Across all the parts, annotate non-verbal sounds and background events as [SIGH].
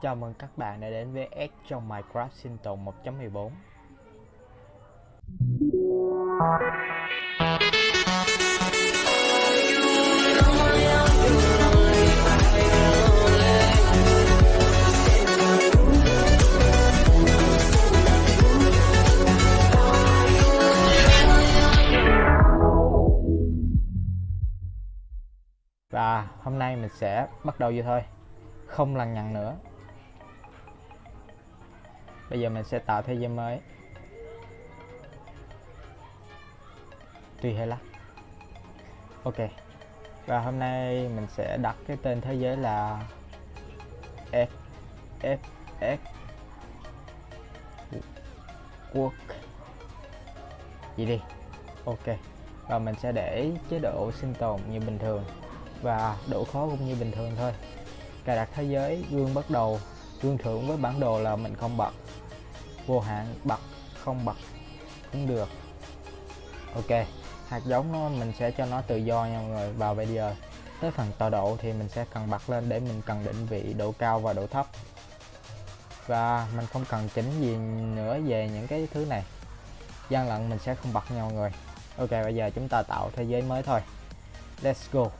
Chào mừng các bạn đã đến với S trong Minecraft sinh tồn 1.14 Và hôm nay mình sẽ bắt đầu vậy thôi. Không lằng nhằng nữa. Bây giờ mình sẽ tạo thế giới mới. Tùy hay lắm Ok. Và hôm nay mình sẽ đặt cái tên thế giới là F F F. Quốc. Gì đi. Ok. Và mình sẽ để chế độ sinh tồn như bình thường Và độ khó cũng như bình thường thôi. Cài đặt thế giới gương bắt đầu tương thưởng với bản đồ là mình không bật. Vô hạn, bật, không bật, cũng được. Ok, hạt giống nó mình sẽ cho nó tự do nha mọi người. Vào bây giờ tới phần tọa độ thì mình sẽ cần bật lên để mình cần định vị độ cao và độ thấp. Và mình không cần chỉnh gì nữa về những cái thứ này. Gian lận mình sẽ không bật nha mọi người. Ok, bây giờ chúng ta tạo thế giới mới thôi. Let's go.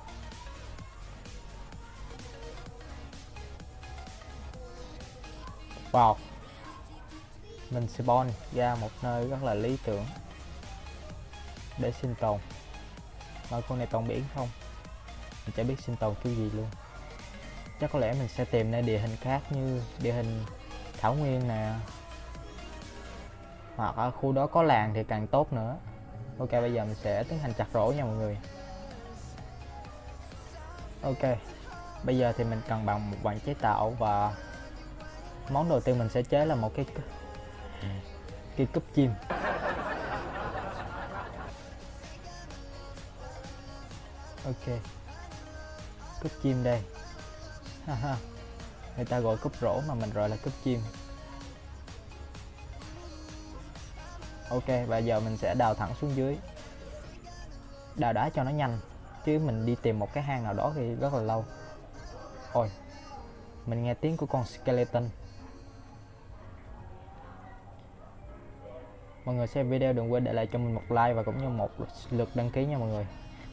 Vào. Mình spawn ra một nơi rất là lý tưởng để sinh tồn. Mà con này toàn biển không? Mình chả biết sinh tồn kiểu gì luôn. Chắc có lẽ mình sẽ tìm nơi địa hình khác như địa hình thảo nguyên nè. Hoặc ở khu đó có làng thì càng tốt nữa. Ok, bây giờ mình sẽ tiến hành chặt rổ nha mọi người. Ok, bây giờ thì mình cần bằng một bàn chế tạo và món đầu tiên mình sẽ chế là một cái cái cúp chim. Ok. Cúp chim đây. Haha người ta gọi cúp rổ mà mình gọi là cúp chim. Ok, và giờ mình sẽ đào thẳng xuống dưới. Đào đá cho nó nhanh, chứ mình đi tìm một cái hang nào đó thì rất là lâu. Ôi, mình nghe tiếng của con skeleton. Mọi người xem video đừng quên để lại cho mình một like và cũng như một lượt đăng ký nha mọi người.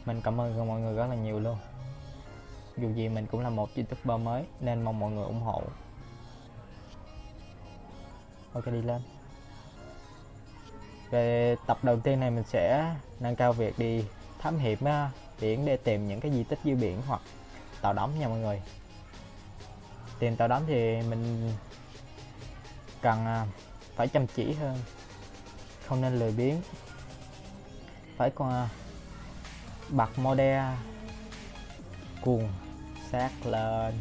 Mình cảm ơn mọi người rất là nhiều luôn. Dù gì mình cũng là một youtuber mới, nên mong mọi người ủng hộ. Ok, đi lên. Về tập đầu tiên này mình sẽ nâng cao việc đi thám hiểm biển để tìm những cái di tích dưới biển hoặc tàu đắm nha mọi người. Tìm tàu đắm thì mình cần à, phải chăm chỉ hơn không nên lười biếng. Phải còn bật model cuồng sát lên.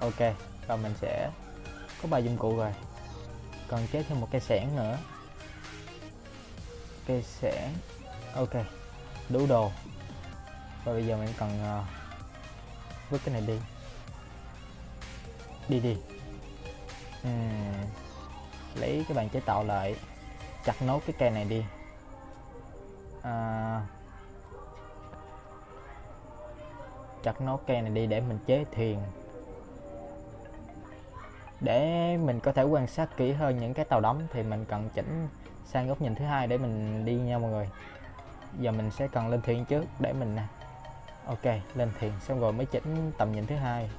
Ok và mình sẽ có ba dụng cụ rồi. Còn chế thêm một cây sẻn nữa. Cây sẻn ok đủ đồ. Và bây giờ mình cần ờ, uh, vứt cái này đi. Đi đi. Uhm lấy cái bàn chế tạo lại chặt nốt cái cây này đi. À, chặt nốt cây này đi để mình chế thuyền để mình có thể quan sát kỹ hơn những cái tàu đắm thì mình cần chỉnh sang góc nhìn thứ hai để mình đi nha mọi người. Giờ mình sẽ cần lên thuyền trước để mình ok lên thuyền xong rồi mới chỉnh tầm nhìn thứ hai.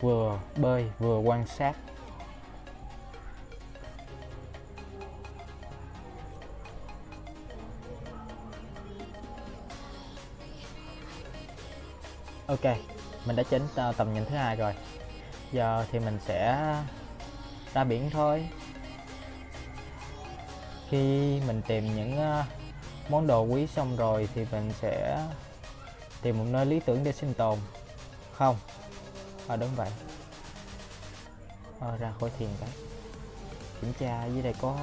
Vừa bơi, vừa quan sát. Ok, mình đã chỉnh tầm nhìn thứ hai rồi. Giờ thì mình sẽ ra biển thôi. Khi mình tìm những ờ, món đồ quý xong rồi thì mình sẽ tìm một nơi lý tưởng để sinh tồn. Không ờ đúng vậy. Ờ ra khỏi thiền cái. Kiểm tra dưới đây có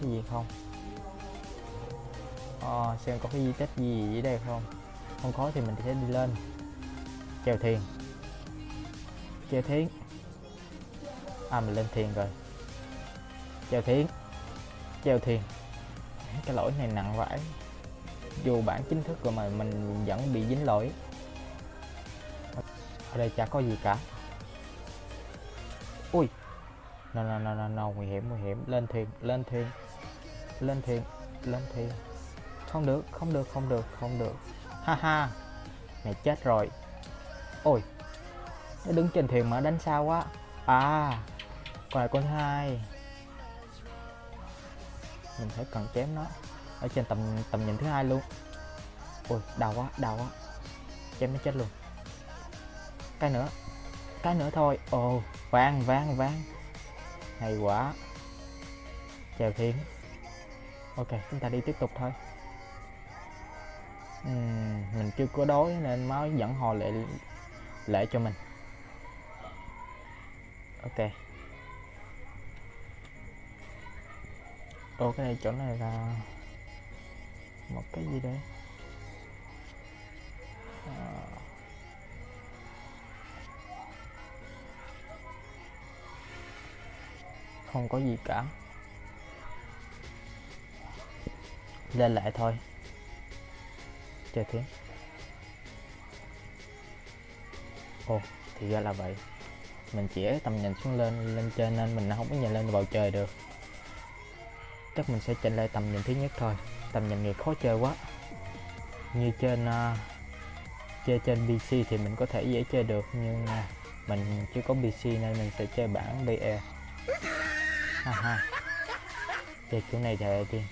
cái gì không? Ờ xem có cái di tích gì dưới đây không? Không có thì mình sẽ đi lên. Chèo thuyền chèo thiến. À mình lên thuyền rồi. Chèo thiến. Chèo thuyền cái lỗi này nặng vãi. Dù bản chính thức rồi mà mình vẫn bị dính lỗi ở đây chả có gì cả. Ui. No no no no no, nguy hiểm nguy hiểm. Lên thuyền lên thuyền. Lên thuyền lên thuyền. Không được không được không được không được. Ha ha. Mày chết rồi. Ôi. Nó đứng trên thuyền mà đánh sao quá à. Còn lại con hai. Mình phải cần chém nó. Ở trên tầm tầm nhìn thứ hai luôn. Ôi, đau quá đau quá. Chém nó chết luôn cái nữa. Cái nữa thôi. Ồ vang vang vang. Hay quá. Chèo thiên ok chúng ta đi tiếp tục thôi. Uhm, mình chưa có đói nên máu dẫn họ lệ lệ cho mình. Ok. Ô cái này chỗ này là một cái gì đấy? À. không có gì cả. Lên lại thôi. Chơi thế ồ thì ra là vậy. Mình chỉ tầm nhìn xuống lên lên trên nên mình không có nhìn lên bầu trời được. Chắc mình sẽ chỉnh lại tầm nhìn thứ nhất thôi. Tầm nhìn này khó chơi quá. Như trên uh, chơi trên PC thì mình có thể dễ chơi được nhưng uh, mình chưa có PC nên mình sẽ chơi bản BE ha ha chơi chỗ này thì đi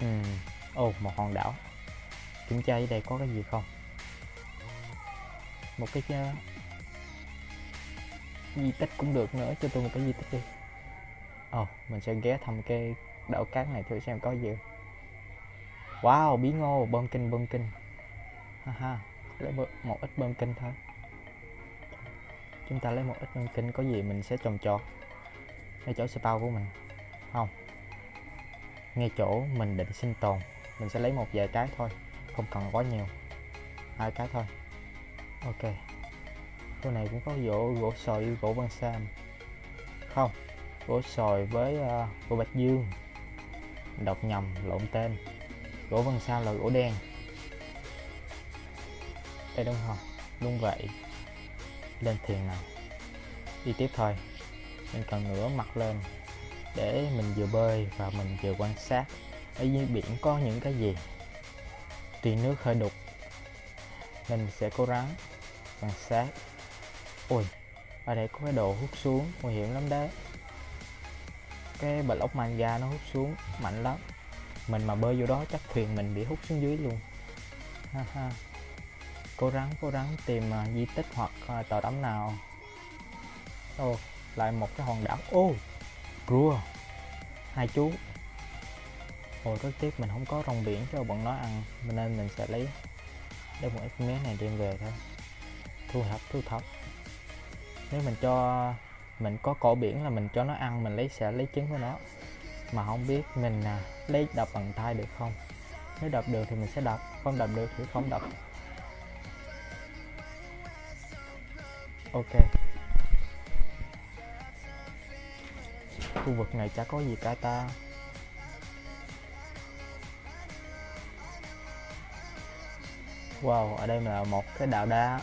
ừ ồ một hòn đảo. Kiểm tra ở đây có cái gì không? Một cái uh, di tích cũng được nữa cho tôi một cái di tích đi. Ồ oh, mình sẽ ghé thăm cái đảo cát này thử xem có gì. Wow bí ngô bơm kinh bơm kinh ha lấy một ít bơm kinh thôi chúng ta lấy một ít bơm kinh có gì mình sẽ trồng trọt ngay chỗ spawn của mình. Không. Ngay chỗ mình định sinh tồn mình sẽ lấy một vài cái thôi không cần quá nhiều. Hai cái thôi. Ok. Chỗ này cũng có gỗ gỗ sồi với gỗ băng sam không. Gỗ sồi với uh, gỗ bạch dương. Đọc nhầm lộn tên. Gỗ vân sam là gỗ đen. Đây đúng không? Đúng vậy lên thuyền nào đi tiếp thôi. Mình cần ngửa mặt lên để mình vừa bơi và mình vừa quan sát. Ở dưới biển có những cái gì? Tuy nước hơi đục, nên mình sẽ cố gắng quan sát. Ui ở đây có cái đồ hút xuống, nguy hiểm lắm đấy. Cái block manga nó hút xuống, mạnh lắm. Mình mà bơi vô đó, chắc thuyền mình bị hút xuống dưới luôn. Ha ha cố gắng cố gắng tìm uh, di tích hoặc à, uh, tàu đắm nào. Ô lại một cái hòn đảo. Ô oh, rùa hai chú. Ôi rất tiếc mình không có rong biển cho bọn nó ăn nên mình sẽ lấy đem một ít miếng này đem về thôi. Thu thập thu thập. Nếu mình cho mình có cổ biển là mình cho nó ăn mình lấy sẽ lấy trứng của nó. Mà không biết mình à, lấy đập bằng tay được không? Nếu đập được thì mình sẽ đập không đập được thì không đập. Ok. Khu vực này chả có gì cả ta. Wow ở đây là một cái đạo đá.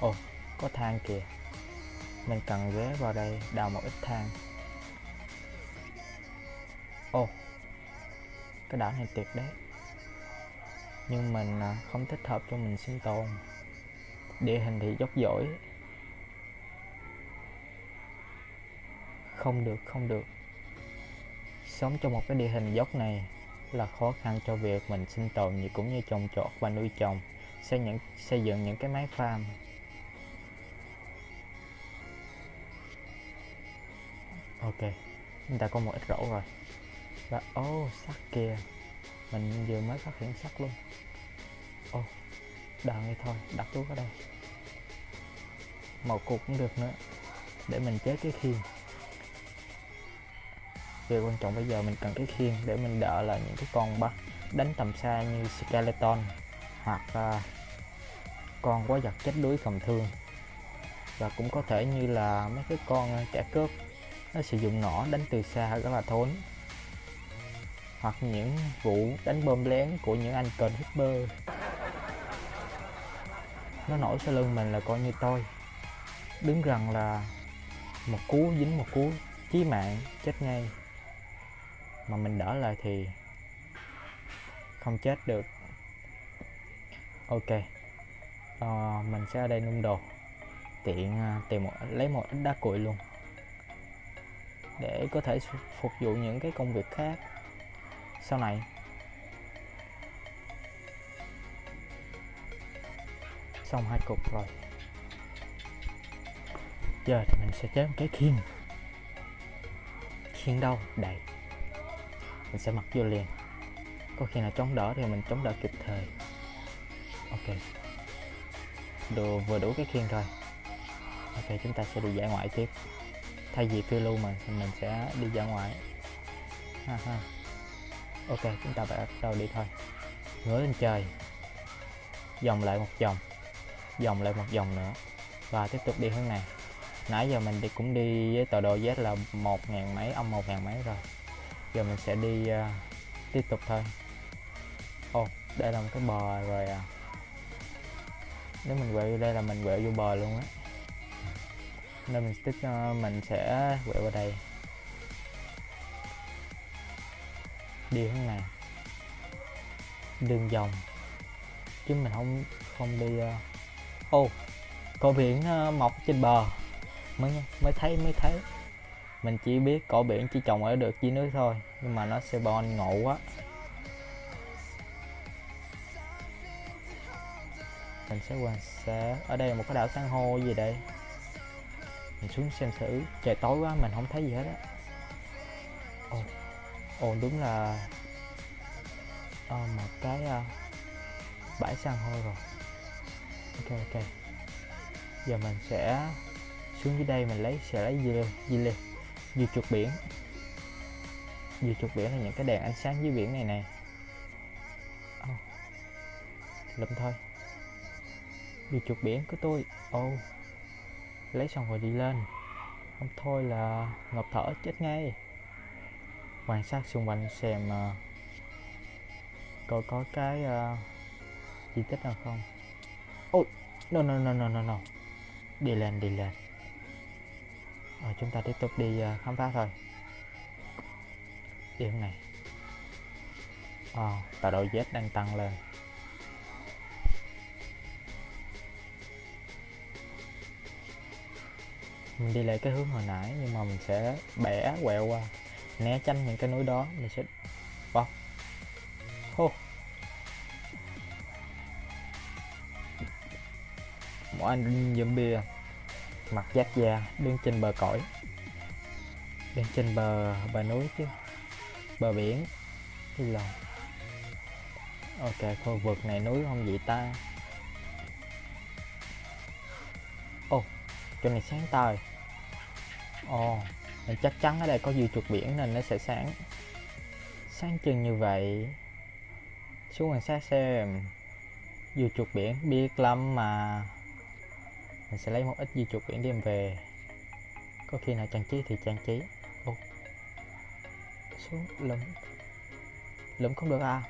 Ồ oh, có thang kìa. Mình cần ghé vào đây đào một ít thang. ồ oh, cái đảo này tuyệt đấy. Nhưng mình à, không thích hợp cho mình sinh tồn địa hình thì dốc dỗi. Không được không được. Sống trong một cái địa hình dốc này là khó khăn cho việc mình sinh tồn như cũng như trồng trọt và nuôi trồng xây những xây dựng những cái máy farm. Ok chúng ta có một ít rổ rồi. Và ô oh, sắt kìa. Mình vừa mới phát hiện sắt luôn. Ô. oh, đợi đi thôi đặt thuốc ở đây. Một cục cũng được nữa để mình chế cái khiên. Điều quan trọng bây giờ mình cần cái khiên để mình đỡ là những cái con bắt đánh tầm xa như skeleton hoặc uh, con quá giật chết đuối cầm thương. Và cũng có thể như là mấy cái con à, trẻ cướp nó sử dụng nỏ đánh từ xa rất là thốn. Hoặc những vụ đánh bom lén của những anh cần hipper nó nổi sau lưng mình là coi như tôi. Đứng rằng là một cú dính một cú chí mạng chết ngay. Mà mình đỡ lại thì không chết được. Ok. À, mình sẽ ở đây nung đồ. Tiện à, tìm một lấy một ít đá cuội luôn. Để có thể phục vụ những cái công việc khác. Sau này xong hai cục rồi. Giờ thì mình sẽ chế một cái khiên. Khiên đâu? Đầy mình sẽ mặc vô liền. Có khi nào chống đỡ thì mình chống đỡ kịp thời. Ok. Đồ vừa đủ cái khiên rồi. ok, chúng ta sẽ đi dã ngoại tiếp. Thay vì phiêu lưu mà mình sẽ đi dã ngoại. Ha ha. Ok, chúng ta bắt đầu đi thôi. Ngửa lên trời. Vòng lại một vòng vòng lại một vòng nữa và tiếp tục đi hướng này. Nãy giờ mình đi cũng đi với tọa độ Z là một ngàn mấy âm một ngàn mấy rồi. Giờ mình sẽ đi uh, tiếp tục thôi. Ồ oh, đây là một cái bờ rồi à. Nếu mình quẹo vô đây là mình quẹo vô bờ luôn á. Nên mình tích uh, ờ, mình sẽ quẹo vào đây. Đi hướng này. Đường vòng. Chứ mình không không đi uh ô cỏ biển ờ, mọc trên bờ. Mới mới thấy mới thấy. Mình chỉ biết cỏ biển chỉ trồng ở được dưới nước thôi nhưng mà nó sẽ bon ngộ quá. Mình sẽ quan sát ở đây là một cái đảo san hô gì đây? Mình xuống xem thử trời tối quá mình không thấy gì hết á. Ồ ồ đúng là à, một cái uh, bãi san hô rồi ok ok. Giờ mình sẽ xuống dưới đây mình lấy sẽ lấy gì dưa lên dưa chuột biển. Dưa chuột biển là những cái đèn ánh sáng dưới biển này nè. Oh. lụm thôi. Dưa chuột biển của tôi. Ô oh. lấy xong rồi đi lên. Không thôi là ngập thở chết ngay. Quan sát xung quanh xem uh, coi có cái uh, di tích nào không. Oh, no no no no no no. Đi lên đi lên. Rồi chúng ta tiếp tục đi uh, khám phá thôi. Điểm này. Oh, tọa độ Z đang tăng lên. Mình đi lại cái hướng hồi nãy nhưng mà mình sẽ bẻ quẹo qua né tránh những cái núi đó. Mình sẽ một anh zombie mặt giáp da đứng trên bờ cõi. Đứng trên bờ bờ núi chứ. Bờ biển. Cái lòng ok khu vực này núi không vậy ta. Ô oh, chỗ này sáng tời. Ồ oh, chắc chắn ở đây có dư chuột biển nên nó sẽ sáng. Sáng chừng như vậy. Xuống quan sát xem. Dư chuột biển biết lắm mà mình sẽ lấy một ít di chuột biển đem về. Có khi nào trang trí thì trang trí. Ô, xuống, lụm. Lụm không được à?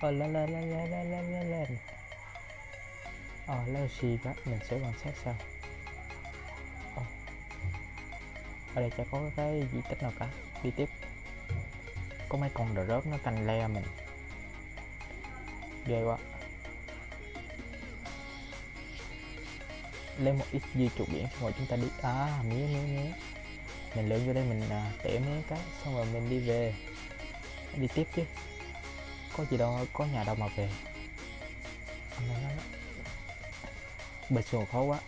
Ờ lên lên lên lên lên lên lên lên. Ờ leo xì đó mình sẽ quan sát sau. Ờ. ở đây chả có cái di tích nào cả. Đi tiếp. Có mấy con đờ rớp nó canh le mình. Ghê quá. Lấy một ít dưa chuột biển xong rồi chúng ta đi à mía mía mía. Mình lượn vô đây mình à, tỉa mía cái xong rồi mình đi về. Đi tiếp chứ. Có gì đâu có nhà đâu mà về. Bịch xuồng khó quá.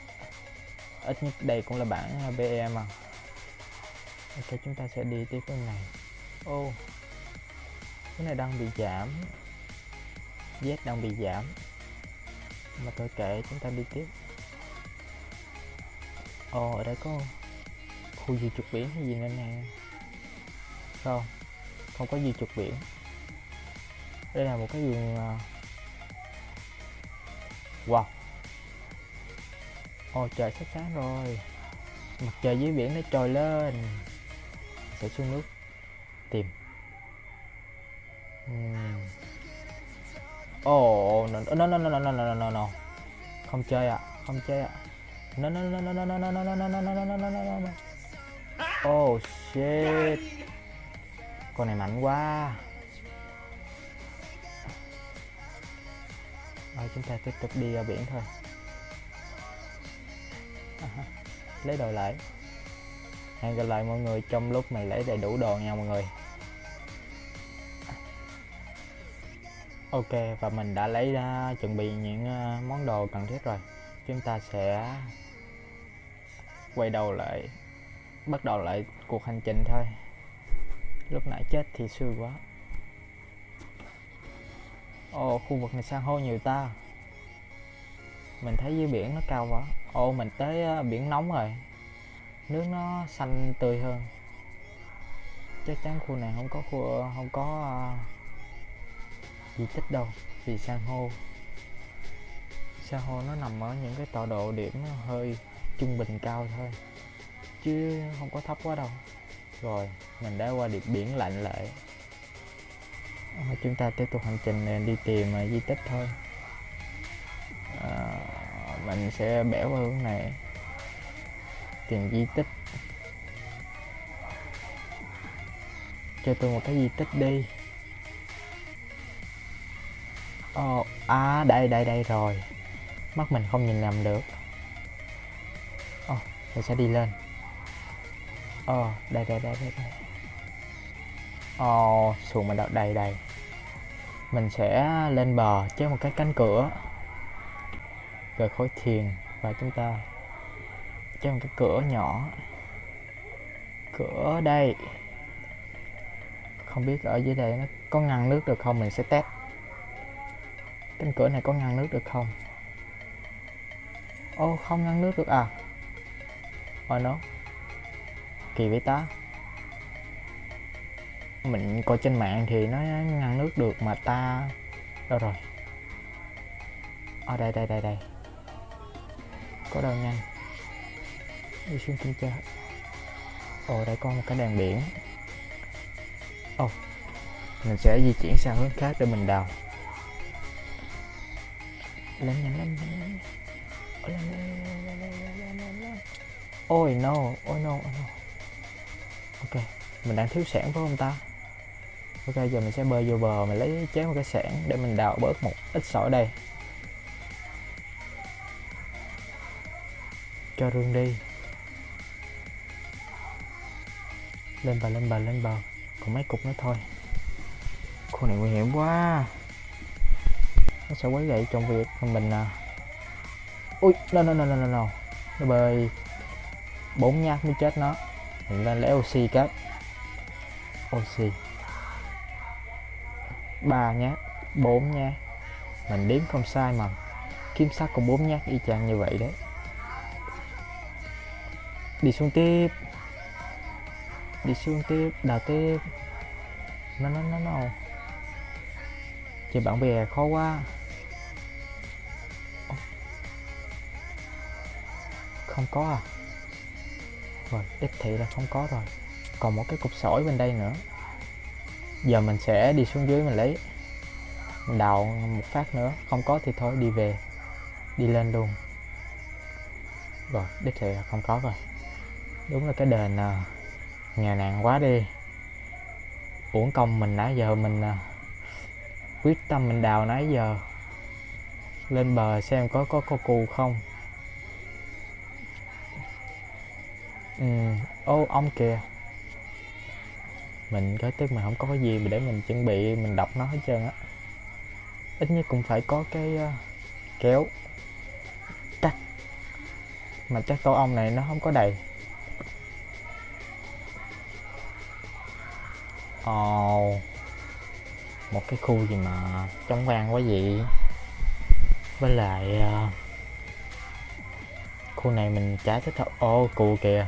Ít nhất đây cũng là bản à, BE mà ok chúng ta sẽ đi tiếp cái này. Ô oh, cái này đang bị giảm. Z đang bị giảm. Mà tôi kệ chúng ta đi tiếp. Ồ, ở đây có khu di trục biển hay gì nữa nè Không, không có di trục biển Đây là một cái vườn. Wow Ồ, trời sắp sáng rồi Mặt trời dưới biển nó trồi lên Sẽ xuống nước Tìm ồ Oh, no, no, no, no, no, no, no, no, no. Không chơi ạ, không chơi ạ. à no, no, no, no, no, no, no, no, no, no, no, no, no, no, no, no. Oh shit. Con này mạnh quá. Rồi chúng ta tiếp tục đi ra biển thôi. À, lấy đồ lại. Hẹn gặp lại mọi người trong lúc mày lấy đầy đủ đồ nha mọi người. Ok và mình đã lấy ra chuẩn bị những món đồ cần thiết rồi. Chúng ta sẽ quay đầu lại bắt đầu lại cuộc hành trình thôi. Lúc nãy chết thì xui quá. Ồ khu vực này san hô nhiều ta. Mình thấy dưới biển nó cao quá. Ồ mình tới ờ, biển nóng rồi. Nước nó xanh tươi hơn. Chắc chắn khu này không có khu không có uh, di tích đâu vì san hô san hô nó nằm ở những cái tọa độ điểm hơi trung bình cao thôi chứ không có thấp quá đâu. Rồi mình đã qua điệp biển lạnh lệ à, ờ, chúng ta tiếp tục hành trình này đi tìm uh, di tích thôi. À, mình sẽ bẻ qua hướng này. Tìm di tích. Cho tôi một cái di tích đi. Ồ, à đây đây đây rồi. Mắt mình không nhìn nhầm được. Ờ, Ồ, mình sẽ đi lên. Ồ, đây đây đây đây đây. Ờ, Ồ, xuồng mình đậu đầy đầy Mình sẽ lên bờ chế một cái cánh cửa. Rồi khối thiền Và chúng ta chế một cái cửa nhỏ. Cửa đây. Không biết ở dưới đây nó có ngăn nước được không? Mình sẽ test. Cánh cửa này có ngăn nước được không? Ô oh, không ngăn nước được à? Oh no Kỳ vậy ta? Mình coi trên mạng thì nó ngăn nước được mà ta. Đâu rồi? Ở đây đây đây đây. Có đâu nhanh? Đi xuống kinh chơi. Ồ, đây có một cái đèn biển. Ồ, Mình sẽ di chuyển sang hướng khác để mình đào. Lên, nhanh lên lên lên ôi, no. Ôi no ôi, no. Ok, mình đang thiếu sản phải không ta? Ok, giờ mình sẽ bơi vô bờ, mình lấy chế một cái sản để mình đào bớt một ít sỏi đây. Cho rương đi. Lên bờ lên bờ lên bờ. Còn mấy cục nữa thôi. Khu này nguy hiểm quá. Nó sẽ quấy gậy trong việc mình à ui, no no no no no no. Nó bơi bốn nhát mới chết nó. Mình lên lấy oxy cái. Oxy. Ba nhát, bốn nhát. Mình đếm không sai mà kiếm sắt cũng bốn nhát y chang như vậy đấy. Đi xuống tiếp. Đi xuống tiếp, đào tiếp. Nó nó nó nó. Chơi bạn bè khó quá. Không có à? Rồi đích thị là không có rồi. Còn một cái cục sỏi bên đây nữa. Giờ mình sẽ đi xuống dưới mình lấy. Mình đào một phát nữa. Không có thì thôi, đi về. Đi lên luôn. Rồi, đích thị là không có rồi. Đúng là cái đền à, nhà nghèo nàn quá đi. Uổng công mình nãy giờ mình à, quyết tâm mình đào nãy giờ. Lên bờ xem có có có cù không. Ừ. Ô ông kìa. Mình cái tức mà không có cái gì để mình chuẩn bị mình đọc nó hết trơn á. Ít nhất cũng phải có cái uh, kéo. Cắt. Mà chắc tổ ong này nó không có đầy. Ồ. Oh một cái khu gì mà trống vang quá vậy? Với lại uh, khu này mình chả thích hợp ô oh, cù kìa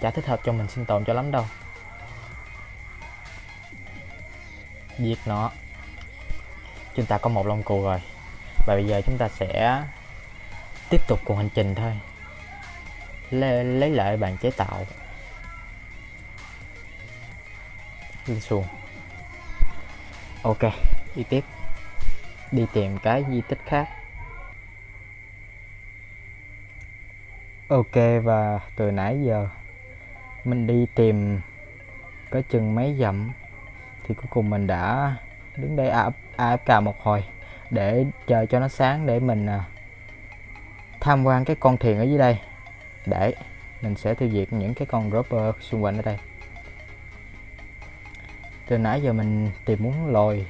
chả thích hợp cho mình sinh tồn cho lắm đâu. Giết nó. Chúng ta có một lông cù rồi. Và bây giờ chúng ta sẽ tiếp tục cuộc hành trình thôi. Lấy lấy lại bàn chế tạo. Lên xuồng. Ok, đi tiếp. Đi tìm cái di tích khác. Ok, và từ nãy giờ mình đi tìm có chừng mấy dặm thì cuối cùng mình đã đứng đây AFK một hồi để chờ cho nó sáng để mình à, tham quan cái con thuyền ở dưới đây. Để mình sẽ tiêu diệt những cái con dropper xung quanh ở đây. Từ nãy giờ mình tìm muốn lồi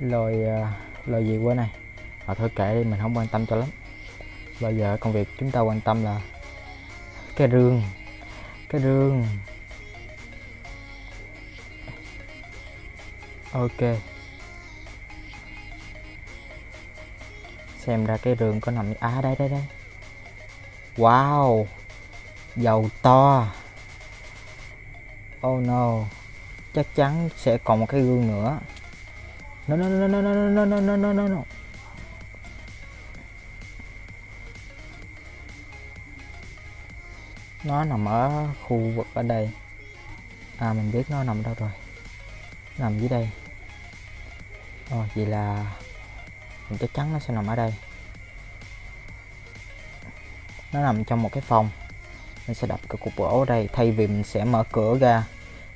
lồi à, lồi gì qua này mà thôi kệ đi, mình không quan tâm cho lắm bây giờ công việc chúng ta quan tâm là cái rương cái rương. Ok. Xem ra cái rương có nằm à đây đây đây. Wow. Dầu to. Oh no. Chắc chắn sẽ còn một cái gương nữa. No no no no no no no no no no. Nó nằm ở khu vực ở đây. À mình biết nó nằm đâu rồi. Nằm dưới đây. Rồi vậy là mình chắc chắn nó sẽ nằm ở đây. Nó nằm trong một cái phòng. Mình sẽ đập cái cục gỗ ở đây. Thay vì mình sẽ mở cửa ra,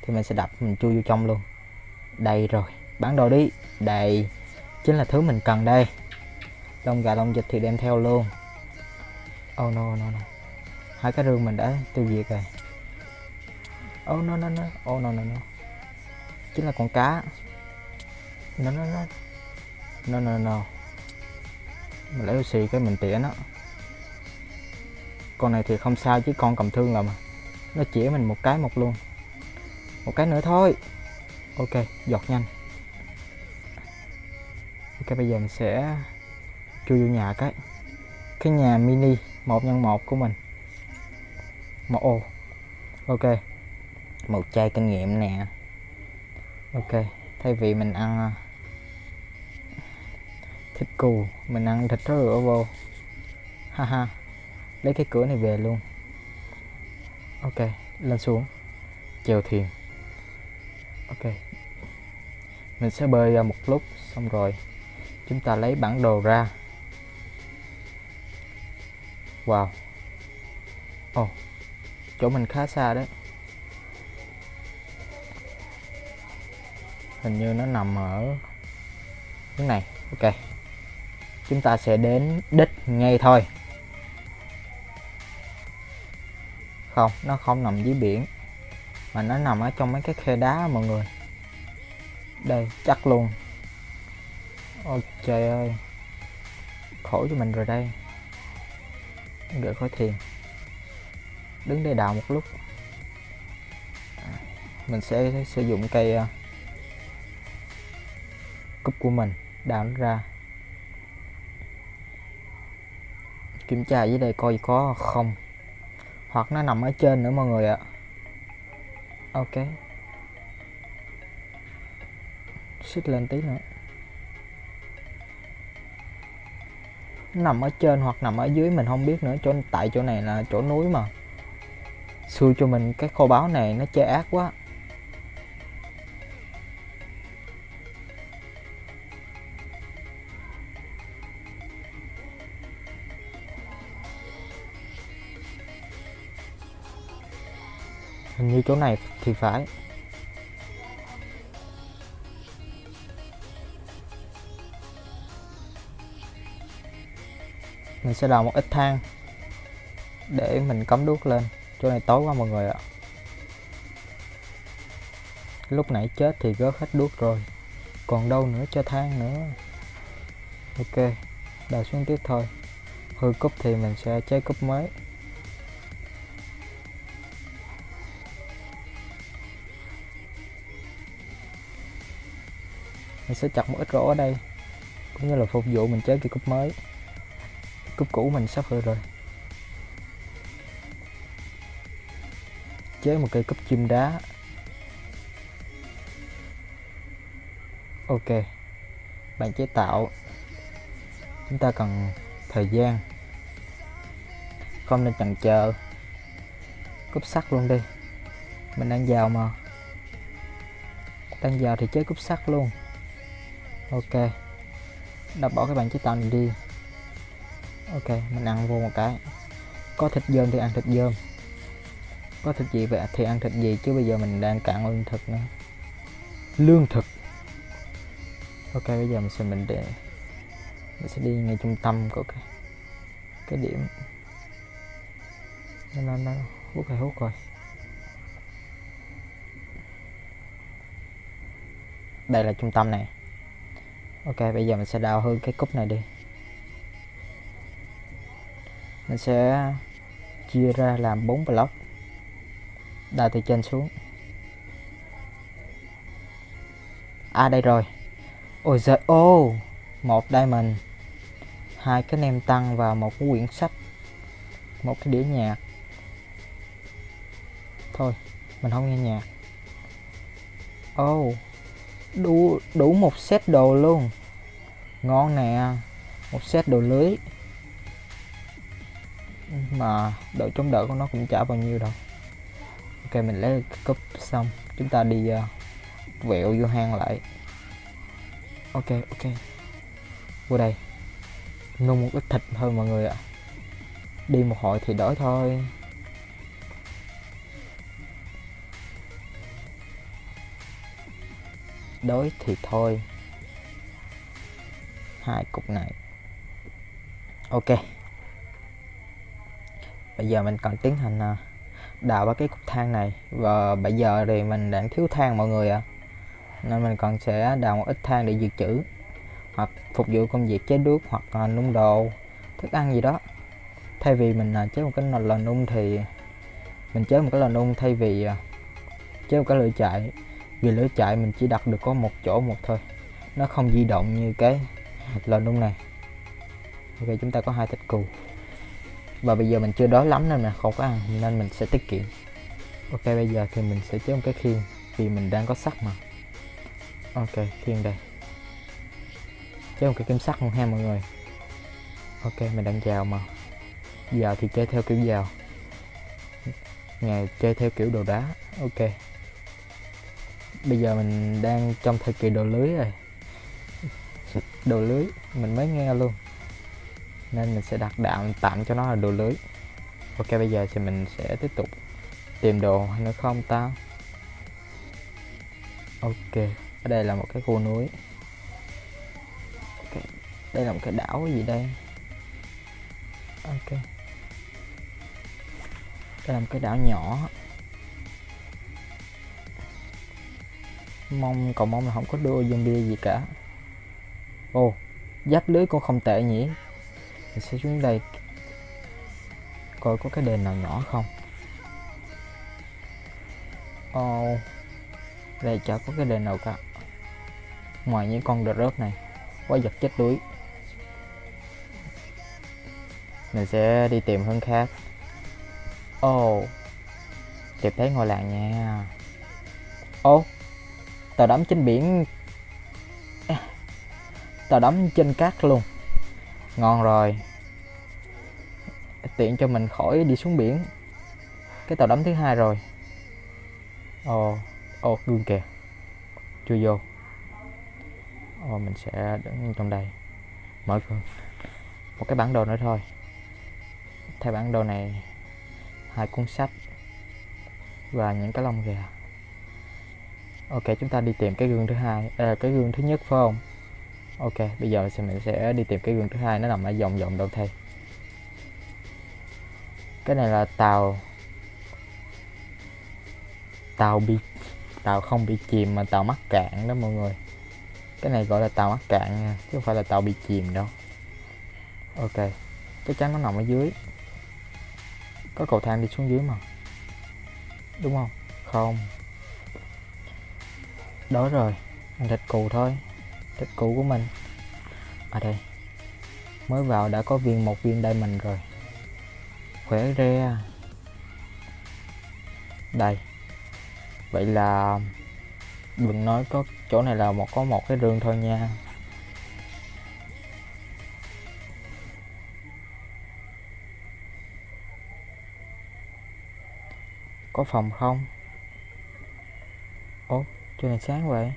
thì mình sẽ đập, mình chui vô trong luôn. Đây rồi. Bán đồ đi. Đây. Chính là thứ mình cần đây. Lông gà lông vịt thì đem theo luôn. Oh no no no hai cái rương mình đã tiêu diệt rồi. Oh no no no. Oh no no no. Chính là con cá. No no no. No no no. Mình lấy oxy cái mình tỉa nó. Con này thì không sao chứ con cầm thương là mà. Nó chỉ mình một cái một luôn. Một cái nữa thôi. Ok, giọt nhanh. Ok, bây giờ mình sẽ chui vô nhà cái. Cái nhà mini, một nhân một của mình một. Ô ok. Một chai kinh nghiệm nè. Ok. Thay vì mình ăn à, thịt cừu mình ăn thịt rửa vô. Haha lấy cái cửa này về luôn. Ok. Lên xuống. Chèo thuyền. Ok. Mình sẽ bơi ra một lúc xong rồi chúng ta lấy bản đồ ra. Wow. Oh, chỗ mình khá xa đấy. Hình như nó nằm ở cái này. Ok. Chúng ta sẽ đến đích ngay thôi. Không, nó không nằm dưới biển, mà nó nằm ở trong mấy cái khe đá mọi người. Đây, chắc luôn. Ôi trời ơi. Khổ cho mình rồi đây. Gửi khỏi thiền đứng đây đào một lúc. À, mình sẽ sử dụng cây uh, cúp của mình đào nó ra. Kiểm tra dưới đây coi có không hoặc nó nằm ở trên nữa mọi người ạ. Ok. Xích lên tí nữa. Nằm ở trên hoặc nằm ở dưới mình không biết nữa chỗ tại chỗ này là chỗ núi mà xui cho mình cái kho báo này nó chơi ác quá. Hình như chỗ này thì phải. Mình sẽ đào một ít than để mình cắm đuốc lên chỗ này tối quá mọi người ạ. Lúc nãy chết thì gớt hết đuốc rồi. Còn đâu nữa cho than nữa. Ok, đào xuống tiếp thôi. Hư cúp thì mình sẽ chế cúp mới. Mình sẽ chặt một ít rổ ở đây. Cũng như là phục vụ mình chế cái cúp mới. Cúp cũ mình sắp hư rồi. Chế một cây cúp chim đá. Ok, bạn chế tạo. Chúng ta cần thời gian. Không nên chần chờ. Cúp sắt luôn đi. Mình đang vào mà. Đang vào thì chế cúp sắt luôn. Ok. Đập bỏ cái bàn chế tạo này đi. Ok, mình ăn vô một cái. Có thịt dơm thì ăn thịt dơm có thịt gì vậy? Thì ăn thịt gì? Chứ bây giờ mình đang cạn lương thực nữa. Lương thực. Ok bây giờ mình sẽ mình để mình sẽ đi ngay trung tâm của cái cái điểm. Nó nó, nó hút hay hút rồi. Đây là trung tâm này. Ok bây giờ mình sẽ đào hư cái cúp này đi. Mình sẽ chia ra làm bốn block đào từ trên xuống. À đây rồi. Ôi giời ô một diamond. Hai cái nem tăng và một cái quyển sách. Một cái đĩa nhạc. Thôi mình không nghe nhạc. Ô oh, đủ đủ một set đồ luôn. Ngon nè một set đồ lưới. Mà độ chống đỡ của nó cũng chả bao nhiêu đâu ok mình lấy cái cúp xong. Chúng ta đi uh, vẹo vô hang lại. Ok ok. Vô đây. Nung một ít thịt thôi mọi người ạ. Đi một hồi thì đói thôi. Đói thì thôi. Hai cục này. Ok. Bây giờ mình còn tiến hành uh, đào ba cái cục than này. Và bây giờ thì mình đang thiếu than mọi người ạ. À. nên mình còn sẽ đào một ít than để dự trữ. Hoặc phục vụ công việc chế nước hoặc là nung đồ, thức ăn gì đó. Thay vì mình à, chế một cái lò nung thì mình chế một cái lò nung thay vì à, chế một cái lửa chạy vì lửa chạy mình chỉ đặt được có một chỗ một thôi. Nó không di động như cái lò nung này. Ok, chúng ta có hai thịt cừu và bây giờ mình chưa đói lắm nên là không có ăn, nên mình sẽ tiết kiệm. Ok, bây giờ thì mình sẽ chế một cái khiên, vì mình đang có sắt mà. Ok, khiên đây. Chế một cái kim sắt luôn ha mọi người. Ok, mình đang vào mà. Vào thì chơi theo kiểu vào ngày chơi theo kiểu đồ đá, ok. Bây giờ mình đang trong thời kỳ đồ lưới rồi. [LAUGHS] Đồ lưới, mình mới nghe luôn nên mình sẽ đặt đạm tạm cho nó là đồ lưới. Ok bây giờ thì mình sẽ tiếp tục tìm đồ hay nữa không ta? Ok ở đây là một cái khu núi. Ok đây là một cái đảo gì đây? Ok. Đây là một cái đảo nhỏ. Mong cầu mong là không có đua zombie gì cả. Ồ oh, giáp lưới cũng không tệ nhỉ? Mình sẽ xuống đây coi có cái đền nào nhỏ không. Ồ oh, đây chả có cái đền nào cả. Ngoài những con đợt rớt này quá giật chết đuối. Mình sẽ đi tìm hướng khác. Ồ oh, tìm thấy ngôi làng nha. Ô oh, tàu đắm trên biển. À, tàu đắm trên cát luôn ngon rồi. Tiện cho mình khỏi đi xuống biển. Cái tàu đắm thứ hai rồi. Ồ ồ gương kìa. Chưa vô. Ồ mình sẽ đứng trong đây. Mở cửa. Một cái bản đồ nữa thôi. Thay bản đồ này hai cuốn sách và những cái lông gà. Ok chúng ta đi tìm cái gương thứ hai à, cái gương thứ nhất phải không? Ok, bây giờ thì mình sẽ đi tìm cái gương thứ hai, nó nằm ở vòng vòng đâu thay cái này là tàu. Tàu bị, tàu không bị chìm mà tàu mắc cạn đó mọi người. Cái này gọi là tàu mắc cạn nha, chứ không phải là tàu bị chìm đâu. Ok, chắc chắn nó nằm ở dưới. Có cầu thang đi xuống dưới mà. Đúng không? Không. Đó rồi, mình thịt cù thôi tích cũ của mình. Ở đây, mới vào đã có viên, một viên diamond rồi. Khỏe re. Đây, vậy là đừng nói có chỗ này là một, có một cái rương thôi nha. Có phòng không? Ố chỗ này sáng vậy.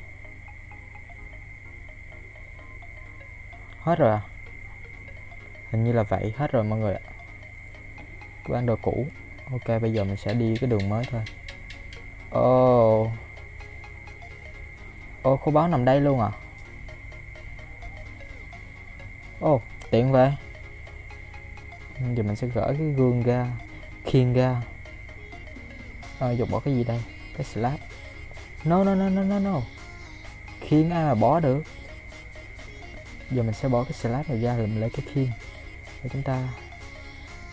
Hết rồi à? Hình như là vậy. Hết rồi mọi người ạ. Cái bản đồ cũ. Ok bây giờ mình sẽ đi cái đường mới thôi. Ồ. Oh. ô oh, khu báo nằm đây luôn à? Ồ oh, tiện vậy. Giờ mình sẽ gỡ cái gương ra khiên ra. Ờ, à, dục bỏ cái gì đây? Cái slab. No no no no no no. Khiên ai mà bỏ được? Giờ mình sẽ bỏ cái slab này ra làm lấy cái khiên để chúng ta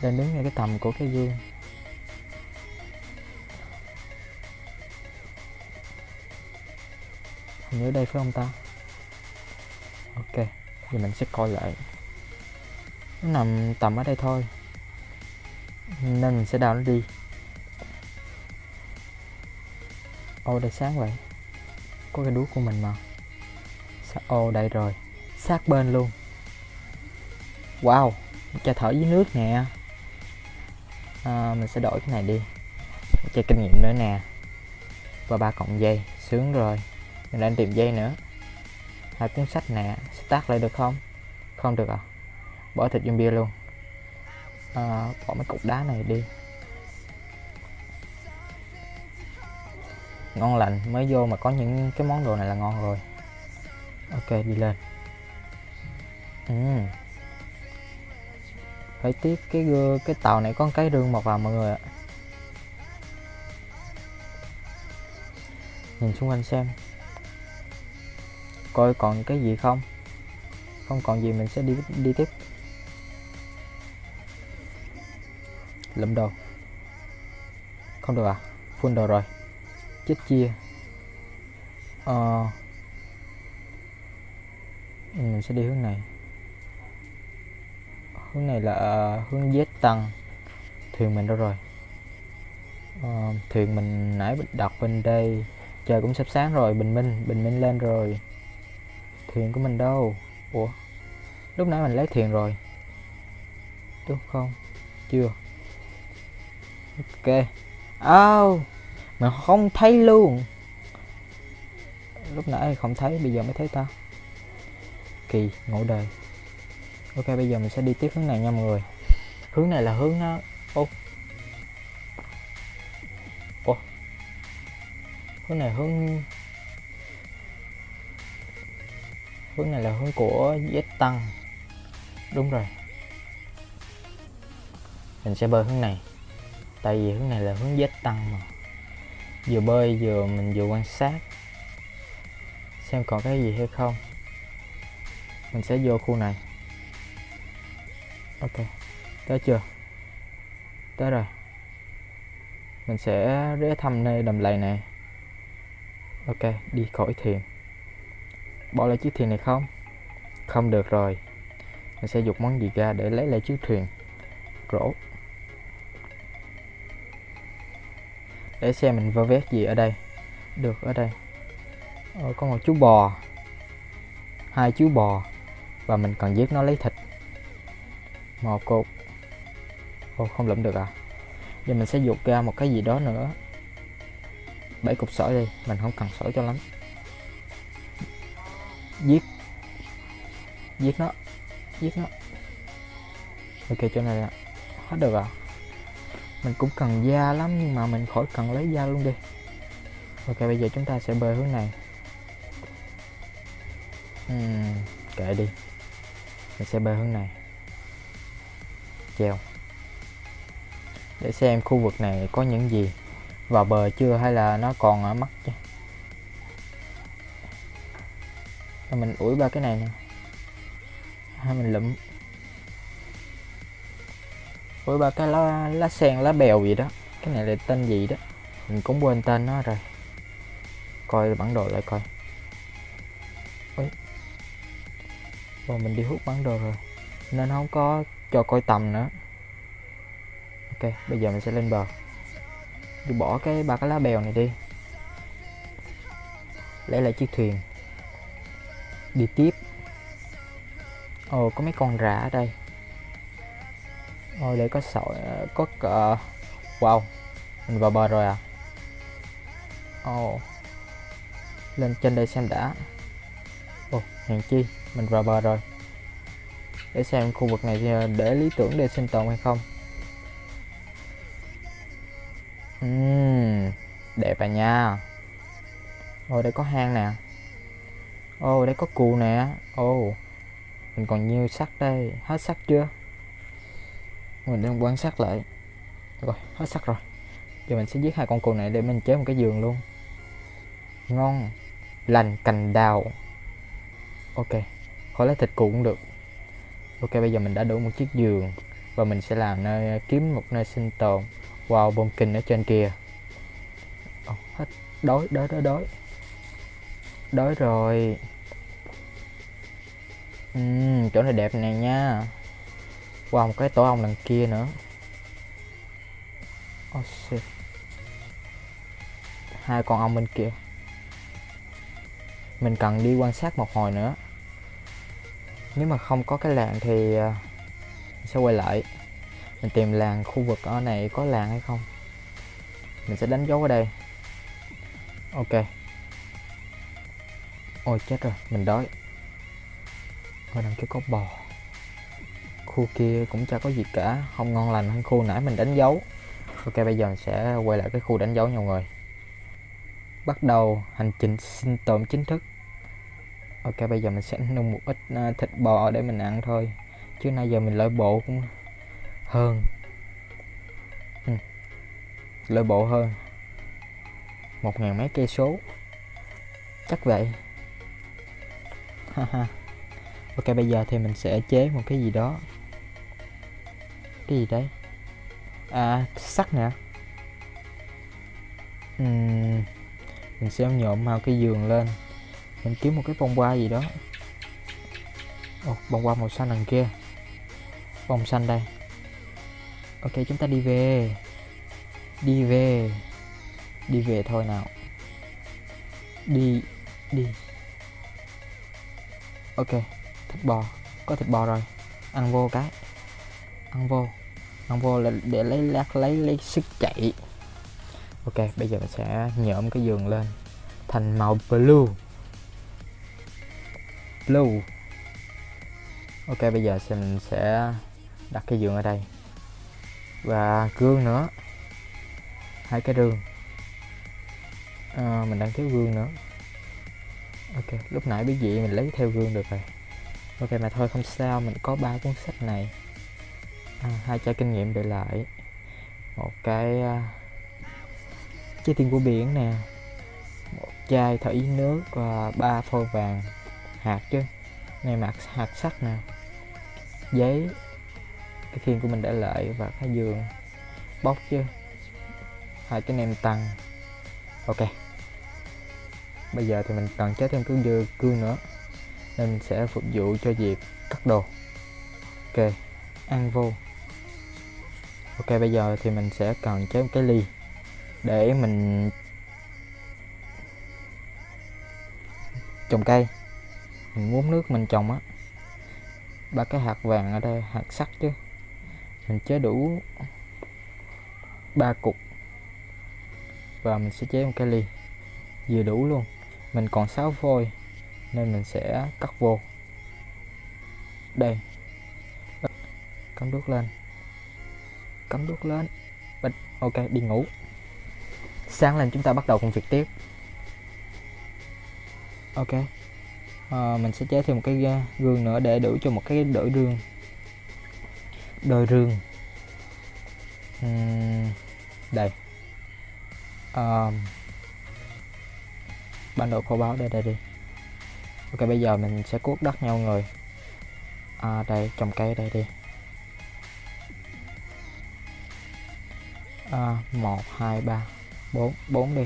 đang đứng ngay cái tầm của cái gương. Hình như đây phải không ta? Ok, giờ mình sẽ coi lại. Nó nằm tầm ở đây thôi, nên mình sẽ đào nó đi. Ô, đây sáng vậy. Có cái đuốc của mình mà. Sao ô, đây rồi sát bên luôn. Wow cho thở dưới nước nè. À, mình sẽ đổi cái này đi. Chơi kinh nghiệm nữa nè. Và ba cọng dây sướng rồi. Mình đang tìm dây nữa. Hai cuốn sách nè start lại được không? Không được à? Bỏ thịt zombie luôn. À, bỏ mấy cục đá này đi. Ngon lành mới vô mà có những cái món đồ này là ngon rồi. Ok đi lên. Ừ. phải tiếc cái gưa cái tàu này có cái rương mọc vào mọi người ạ. Nhìn xung quanh xem. Coi còn cái gì không? Không còn gì mình sẽ đi đi tiếp. Lụm đồ. Không được à? Full đồ rồi. Chết chia. Ờ. Ừ, mình sẽ đi hướng này hướng này là ờ, hướng Z tăng. Thuyền mình đâu rồi? Uh, thuyền mình nãy đặt bên đây. Trời cũng sắp sáng rồi bình minh bình minh lên rồi. Thuyền của mình đâu? Ủa lúc nãy mình lấy thuyền rồi. Đúng không? Chưa. Ok. Oh, mà không thấy luôn. Lúc nãy không thấy bây giờ mới thấy ta. Kỳ ngộ đời ok, bây giờ mình sẽ đi tiếp hướng này nha mọi người. Hướng này là hướng nó ô. Ủa? Hướng này hướng hướng này là hướng của Z tăng. Đúng rồi. Mình sẽ bơi hướng này. Tại vì hướng này là hướng Z tăng mà. Vừa bơi vừa mình vừa quan sát. Xem còn cái gì hay không. Mình sẽ vô khu này ok tới chưa? Tới rồi. Mình sẽ rẽ thăm nơi đầm lầy này. Ok đi khỏi thuyền. Bỏ lại chiếc thuyền này không? Không được rồi. Mình sẽ dục món gì ra để lấy lại chiếc thuyền? Rổ. Để xem mình vơ vét gì ở đây. Được ở đây. Ờ, có một chú bò. Hai chú bò. Và mình cần giết nó lấy thịt một cục ô không lượm được à? Giờ mình sẽ dục ra một cái gì đó nữa. Bảy cục sỏi đi mình không cần sỏi cho lắm. Giết. Giết nó. Giết nó. Ok chỗ này là hết được à? Mình cũng cần da lắm nhưng mà mình khỏi cần lấy da luôn đi. Ok bây giờ chúng ta sẽ bơi hướng này. Uhm, kệ đi. Mình sẽ bơi hướng này treo. Để xem khu vực này có những gì. Vào bờ chưa hay là nó còn ở mắt chứ? Mình ủi ba cái này nè. Hay mình lụm. Ủi ba cái lá lá sen, lá bèo gì đó. Cái này là tên gì đó? Mình cũng quên tên nó rồi. Coi bản đồ lại coi. Ôi. rồi mình đi hút bản đồ rồi. Nên không có cho coi tầm nữa. Ok, bây giờ mình sẽ lên bờ. Đi bỏ cái ba cái lá bèo này đi. Lấy lại chiếc thuyền. Đi tiếp. Ồ, có mấy con rã ở đây. Ôi, để có sỏi có cờ. Wow, mình vào bờ rồi à? Ồ. Lên trên đây xem đã. Ồ, hèn chi, mình vào bờ rồi để xem khu vực này ờ, để lý tưởng để sinh tồn hay không. Uhm, đẹp à nha. Ô đây có hang nè. Ô đây có cù nè. Ô. mình còn nhiêu sắt đây. Hết sắt chưa? Mình đang quan sát lại. Rồi hết sắt rồi. Giờ mình sẽ giết hai con cù này để mình chế một cái giường luôn. Ngon. Lành cành đào. Ok khỏi lấy thịt cù cũng được ok bây giờ mình đã đủ một chiếc giường và mình sẽ làm nơi kiếm một nơi sinh tồn wow bom kinh ở trên kia. Oh, hết. Đói đói đói đói. Đói rồi. Uhm, chỗ này đẹp này nha. Wow một cái tổ ong đằng kia nữa. Oh shit. Hai con ong bên kia. Mình cần đi quan sát một hồi nữa nếu mà không có cái làng thì ờ, mình sẽ quay lại. Mình tìm làng khu vực ở này có làng hay không. Mình sẽ đánh dấu ở đây. Ok. Ôi, chết rồi. Mình đói. Ở đằng kia có bò. Khu kia cũng chả có gì cả. Không ngon lành hơn khu nãy mình đánh dấu. Ok, bây giờ mình sẽ quay lại cái khu đánh dấu nhau người. Bắt đầu hành trình sinh tồn chính thức ok bây giờ mình sẽ nung một ít à, thịt bò để mình ăn thôi. Chứ nay giờ mình lợi bộ cũng hơn. Ừ. lợi bộ hơn. Một ngàn mấy cây số. Chắc vậy. Ok bây giờ thì mình sẽ chế một cái gì đó. Cái gì đấy à sắt nè. Uhm, mình sẽ nhộm mau cái giường lên mình kiếm một cái bông hoa gì đó. Ồ, bông hoa màu xanh đằng kia. Bông xanh đây. Ok chúng ta đi về. Đi về. Đi về thôi nào. Đi đi. Ok thịt bò. Có thịt bò rồi. Ăn vô cái. Ăn vô. Ăn vô là để lấy lát lấy lấy sức chạy. Ok bây giờ mình sẽ nhộm cái giường lên thành màu blue blue. Ok bây giờ mình sẽ đặt cái giường ở đây. Và gương nữa. Hai cái rương. À, mình đang thiếu gương nữa. Ok lúc nãy biết gì mình lấy theo gương được rồi. Ok mà thôi không sao mình có ba cuốn sách này. À, hai chai kinh nghiệm để lại. Một cái uh, trái tim của biển nè. Một chai thủy nước và ba phôi vàng hạt chứ. Này mặt hạt sắt nè. Giấy. Cái khiên của mình đã lợi và cái giường. Bóc chứ. Hai cái nem tăng. Ok. Bây giờ thì mình cần chế thêm cái dưa cương nữa. Nên mình sẽ phục vụ cho việc cắt đồ. Ok. Ăn vô. Ok, bây giờ thì mình sẽ cần chế một cái ly. Để mình trồng cây mình muốn nước, mình trồng á. Ba cái hạt vàng ở đây, hạt sắt chứ. Mình chế đủ ba cục. Và mình sẽ chế một cái ly, vừa đủ luôn. Mình còn 6 phôi, nên mình sẽ cắt vô. Đây. Cắm đuốc lên. Cắm đuốc lên. Bịch. ok, đi ngủ. Sáng lên chúng ta bắt đầu công việc tiếp. Ok à, mình sẽ chế thêm một cái ờ, gương nữa để đủ cho một cái đổi rương. Đôi rương. Uhm, đây. À, bản đồ khô báo đây đây đi. Ok bây giờ mình sẽ cuốc đất nhau người. À, đây trồng cây đây đi. À, 1 2 3 4 4 đi.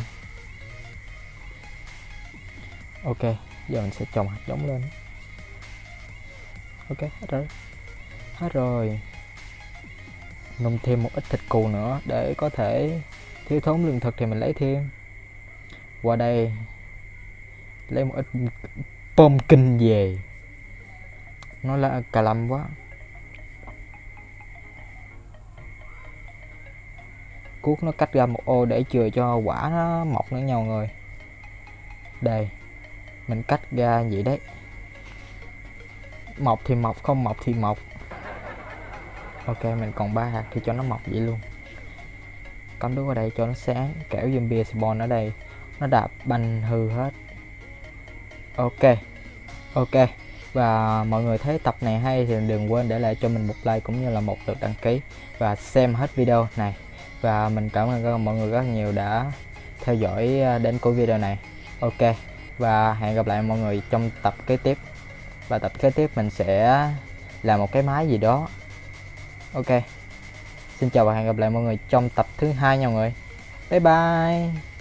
Ok giờ mình sẽ trồng hạt giống lên. Ok, hết rồi. Hết rồi. Nung thêm một ít thịt cừu nữa để có thể thiếu thốn lương thực thì mình lấy thêm. Qua đây, lấy một ít pumpkin kinh về. Nó là cà lâm quá. Cuốc nó cắt ra một ô để chừa cho quả nó mọc nữa nhau người. Đây mình cắt ra vậy đấy. Mọc thì mọc, không mọc thì mọc. Ok, mình còn ba hạt thì cho nó mọc vậy luôn. Cắm đuốc ở đây cho nó sáng, kẻo zombie spawn ở đây. Nó đạp banh hư hết. Ok ok. Và mọi người thấy tập này hay thì đừng quên để lại cho mình một like cũng như là một lượt đăng ký và xem hết video này. Và mình cảm ơn mọi người rất nhiều đã theo dõi à, đến cuối video này. Ok và hẹn gặp lại mọi người trong tập kế tiếp. Và tập kế tiếp mình sẽ làm một cái máy gì đó. Ok. Xin chào và hẹn gặp lại mọi người trong tập thứ hai nha mọi người. Bye bye.